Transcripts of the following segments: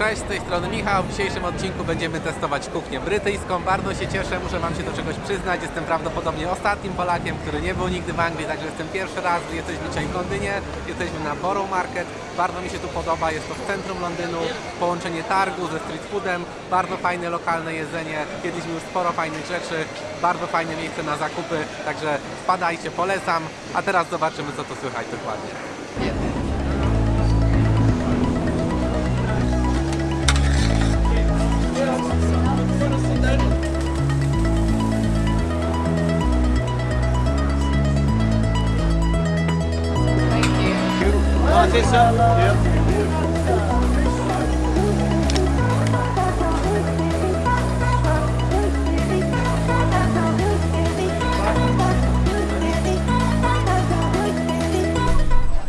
Cześć, z tej strony Michał. W dzisiejszym odcinku będziemy testować kuchnię brytyjską. Bardzo się cieszę, muszę Wam się do czegoś przyznać. Jestem prawdopodobnie ostatnim Polakiem, który nie był nigdy w Anglii, także jestem pierwszy raz. Jesteśmy dzisiaj w Londynie, jesteśmy na Borough Market. Bardzo mi się tu podoba, jest to w centrum Londynu, połączenie targu ze street foodem, bardzo fajne lokalne jedzenie. Jedliśmy już sporo fajnych rzeczy, bardzo fajne miejsce na zakupy, także wpadajcie, polecam. A teraz zobaczymy, co to słychać dokładnie.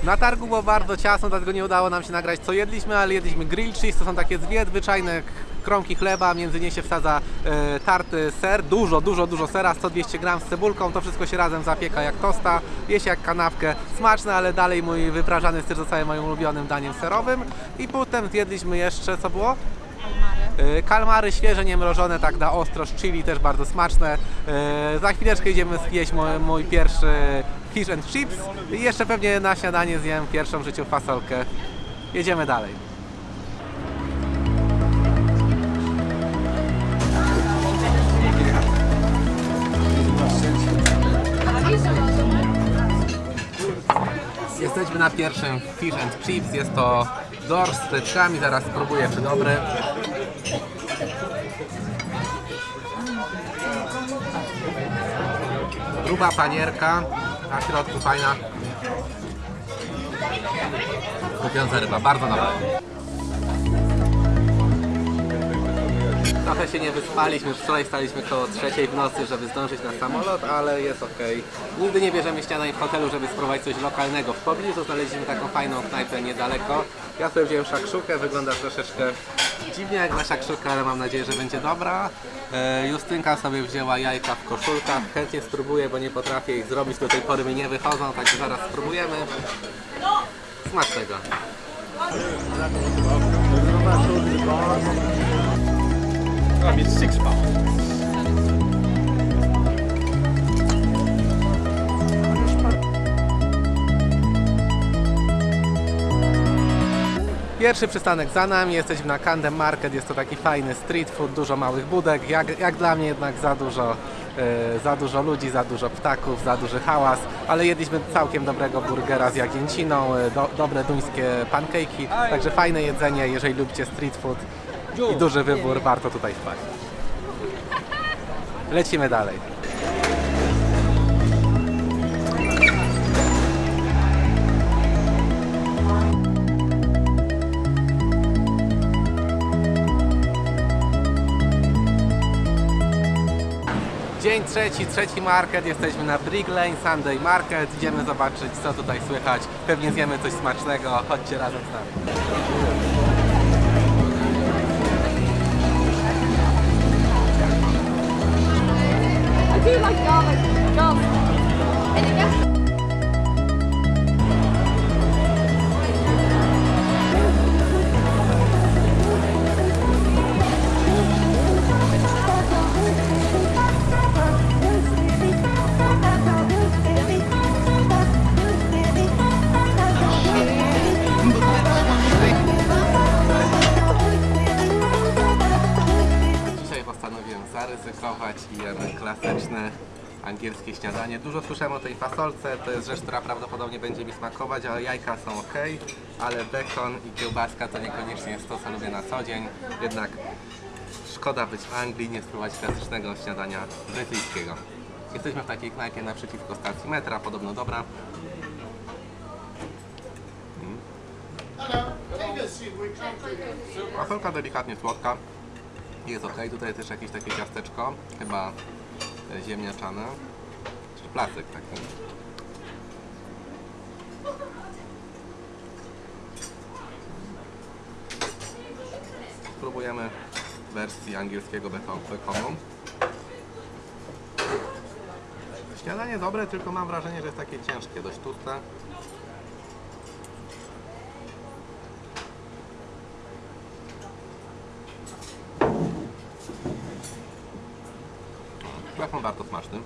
Na targu było bardzo ciasno, dlatego nie udało nam się nagrać co jedliśmy, ale jedliśmy grill cheese, to są takie dwie zwyczajne kromki chleba, między nie się wsadza e, tarty ser, dużo, dużo, dużo sera, 100-200 gram z cebulką, to wszystko się razem zapieka jak tosta, je się jak kanapkę, smaczne, ale dalej mój wyprażany ser zostaje moim ulubionym daniem serowym i potem zjedliśmy jeszcze, co było? E, Kalmary świeże, niemrożone, tak na ostro, z chili też bardzo smaczne. E, Za chwileczkę idziemy zjeść mój, mój pierwszy fish and chips i jeszcze pewnie na śniadanie zjem pierwszą w życiu fasolkę. Jedziemy dalej. Jesteśmy na pierwszym fish and chips, jest to dorsz z frytkami, zaraz spróbuję czy dobry. Gruba panierka, na środku fajna. Kupiąca ryba, bardzo dobra. Trochę się nie wyspaliśmy, wczoraj staliśmy koło trzeciej w nocy, żeby zdążyć na samolot, ale jest ok. Nigdy nie bierzemy śniadań w hotelu, żeby spróbować coś lokalnego. W pobliżu znaleźliśmy taką fajną knajpę niedaleko. Ja sobie wziąłem szakszukę, wygląda troszeczkę dziwnie jak na szakszukę, ale mam nadzieję, że będzie dobra. E, Justynka sobie wzięła jajka w koszulkach, chętnie spróbuję, bo nie potrafię ich zrobić, do tej pory mi nie wychodzą, także zaraz spróbujemy. Smacznego. I mean, six pounds. Pierwszy przystanek za nami, jesteśmy na Camden Market, jest to taki fajny street food, dużo małych budek, jak, jak dla mnie jednak za dużo, e, za dużo ludzi, za dużo ptaków, za duży hałas, ale jedliśmy całkiem dobrego burgera z jagnięciną, e, do, dobre duńskie pancake'i, także fajne jedzenie, jeżeli lubicie street food i duży wybór, warto tutaj wpaść. Lecimy dalej. Dzień trzeci, trzeci market, jesteśmy na Brick Lane Sunday Market, idziemy zobaczyć co tutaj słychać, pewnie zjemy coś smacznego, chodźcie razem z nami. Angielskie śniadanie. Dużo słyszałem o tej fasolce, to jest rzecz, która prawdopodobnie będzie mi smakować, ale jajka są ok, ale bekon i kiełbaska to niekoniecznie jest to, co lubię na co dzień. Jednak szkoda być w Anglii, nie spróbować klasycznego śniadania brytyjskiego. Jesteśmy w takiej knajpie naprzeciwko stacji metra, podobno dobra. Fasolka delikatnie słodka. Jest ok, tutaj też jakieś takie ciasteczko, chyba ziemniaczane, czy placek taki. Spróbujemy wersji angielskiego beko- bekonu. Śniadanie dobre, tylko mam wrażenie, że jest takie ciężkie, dość tłuste. Krafon bardzo smaczny.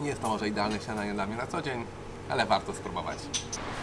Nie jest to może idealne śniadanie dla mnie na co dzień, ale warto spróbować.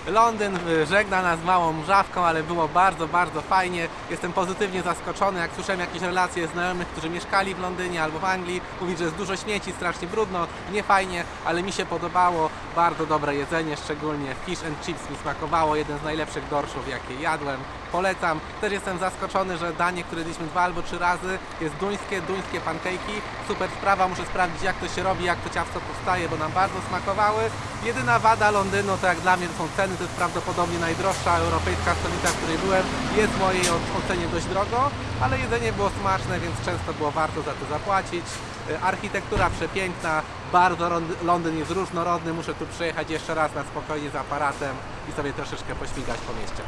Londyn y, żegna nas małą mrzawką, ale było bardzo, bardzo fajnie. Jestem pozytywnie zaskoczony, jak słyszałem jakieś relacje znajomych, którzy mieszkali w Londynie albo w Anglii. Mówić, że jest dużo śmieci, strasznie brudno, nie fajnie, ale mi się podobało. Bardzo dobre jedzenie, szczególnie fish and chips mi smakowało. Jeden z najlepszych dorszów, jakie jadłem. Polecam. Też jestem zaskoczony, że danie, które jedliśmy dwa albo trzy razy, jest duńskie, duńskie pankejki. Super sprawa, muszę sprawdzić jak to się robi, jak to ciasto powstaje, bo nam bardzo smakowały. Jedyna wada Londynu, to jak dla mnie to są ceny, to jest prawdopodobnie najdroższa europejska stolica, w której byłem. Jest w mojej ocenie dość drogo, ale jedzenie było smaczne, więc często było warto za to zapłacić. E, Architektura przepiękna, bardzo Lond- Londyn jest różnorodny, muszę tu przyjechać jeszcze raz na spokojnie z aparatem i sobie troszeczkę pośmigać po mieście.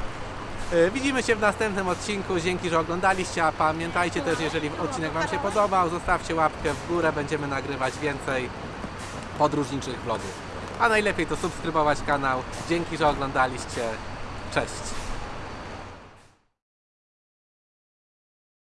E, Widzimy się w następnym odcinku. Dzięki, że oglądaliście. A pamiętajcie też, jeżeli odcinek Wam się podobał, zostawcie łapkę w górę. Będziemy nagrywać więcej podróżniczych vlogów. A najlepiej to subskrybować kanał. Dzięki, że oglądaliście. Cześć!